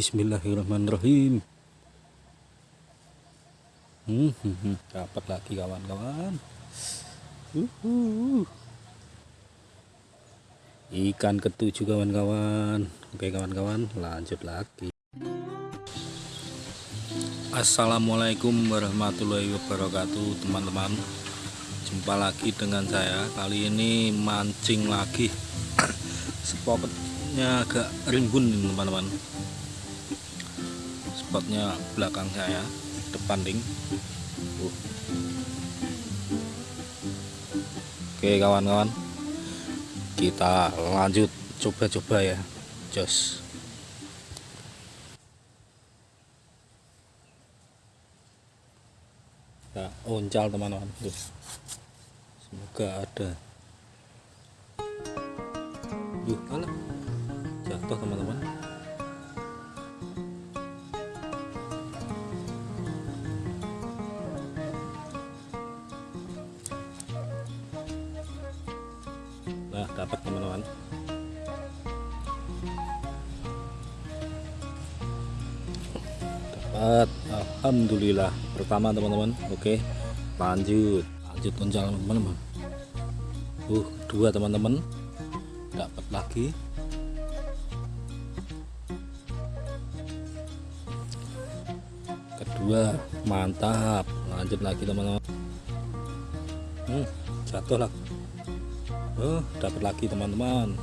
Bismillahirrahmanirrahim. Hmm, hmm, hmm. dapat lagi kawan-kawan. Uhuh. Ikan ketujuh kawan-kawan. Oke kawan-kawan, lanjut lagi. Assalamualaikum warahmatullahi wabarakatuh, teman-teman. Jumpa lagi dengan saya. Kali ini mancing lagi. Spotnya agak rimbun, teman-teman spotnya belakang saya depan ring. Oke kawan-kawan. Kita lanjut coba-coba ya jos. Ya oncal teman-teman. Semoga ada. Yuh, alah jatuh teman-teman nah dapat teman-teman. Dapat. Alhamdulillah. Pertama teman-teman. Oke. Lanjut. Lanjut loncal teman-teman. Uh dua teman-teman. Dapat lagi. Kedua mantap. Lanjut lagi teman-teman. Hmm, jatuh lah oh dapat lagi teman-teman.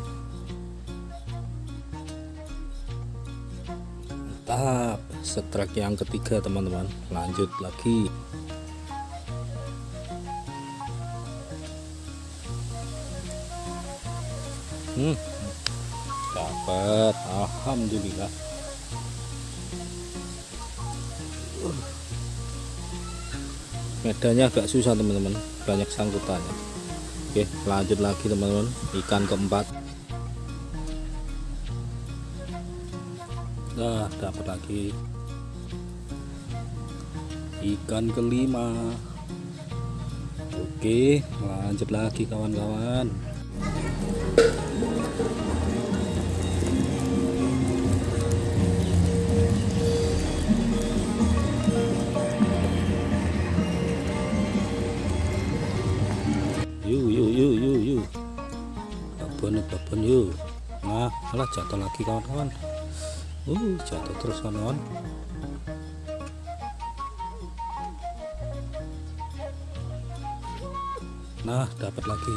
Mantap. Setrek yang ketiga teman-teman. Lanjut lagi. Hmm. Dapat alhamdulillah. Uh. medannya agak susah teman-teman. Banyak sangkutannya Oke lanjut lagi teman-teman. Ikan keempat. Nah dapat lagi. Ikan kelima. Oke lanjut lagi kawan-kawan babon babon yuk. Nah malah jatuh lagi kawan-kawan. Uh jatuh terus kawan-kawan. Nah dapat lagi.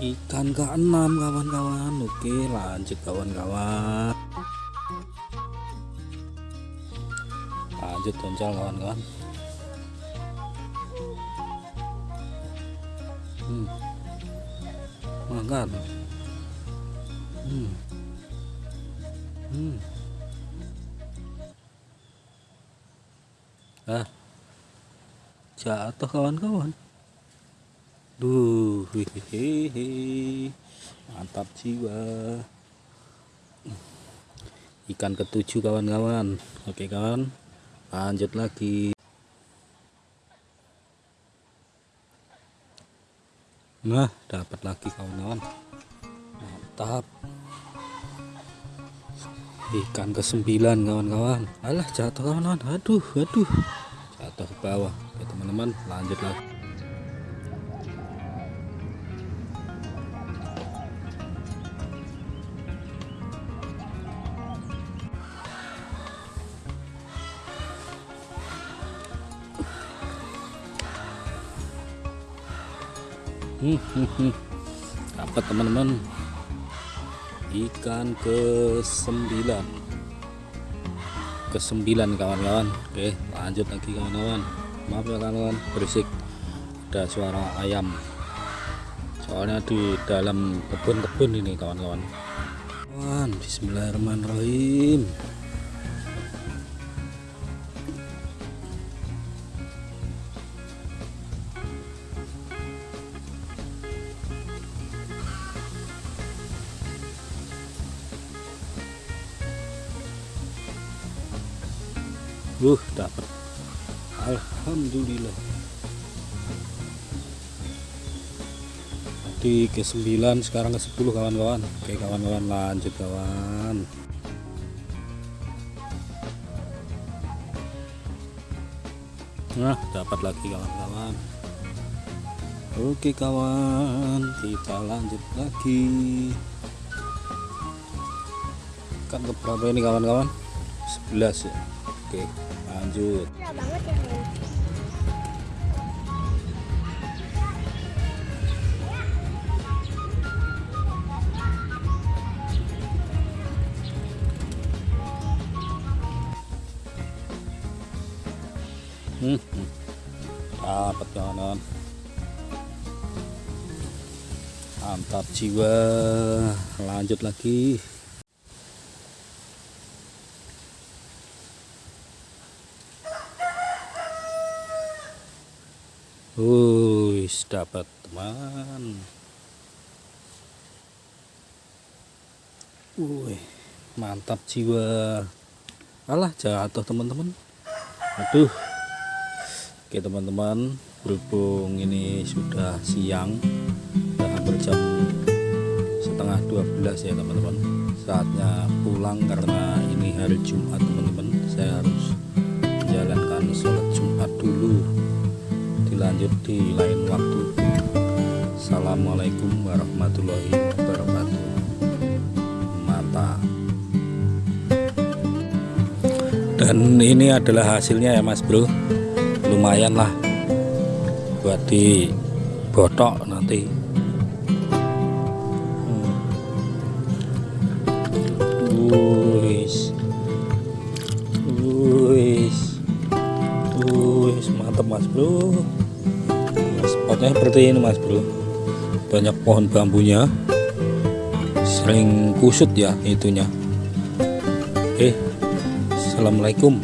Ikan keenam kawan-kawan. Oke lanjut kawan-kawan. Lanjut toncal kawan-kawan makan hmm. Hmm. ah jatuh kawan-kawan. Duh hehehe mantap jiwa. Ikan ketujuh kawan-kawan. Oke kawan. Lanjut lagi nah dapat lagi kawan-kawan. Mantap ikan ke sembilan kawan-kawan. Alah jatuh kawan-kawan. Aduh aduh. Jatuh ke bawah oke teman-teman. Lanjut lagi dapat teman-teman. Ikan ke sembilan ke sembilan kawan-kawan. Oke lanjut lagi kawan-kawan. Maaf ya kawan-kawan. Berisik. Ada suara ayam. Soalnya di dalam kebun-kebun ini kawan-kawan. Bismillahirrahmanirrahim Uh, dapat. Alhamdulillah. tadi ke 9 sekarang ke 10 kawan-kawan. Oke kawan-kawan lanjut kawan. Nah dapat lagi kawan-kawan. Oke kawan kita lanjut lagi. Kan ke berapa ini kawan-kawan? 11 ya oke lanjut banget ya Bang. Hmm, hmm. dapat kawan-kawan mantap jiwa lanjut lagi Wis dapat teman. Wih, mantap jiwa. Alah jatuh teman-teman. Aduh. Oke teman-teman, berhubung ini sudah siang, udah hampir jam setengah 12 ya teman-teman. Saatnya pulang karena ini hari Jumat teman-teman. Saya harus menjalankan sholat Jumat dulu dilanjut di lain waktu Assalamualaikum warahmatullahi wabarakatuh mantap dan ini adalah hasilnya ya mas bro lumayan lah buat di botok nanti. Wuis. Wuis. Wuis, mantap mas bro spotnya seperti ini mas bro. Banyak pohon bambunya. Sering kusut ya itunya. Eh assalamualaikum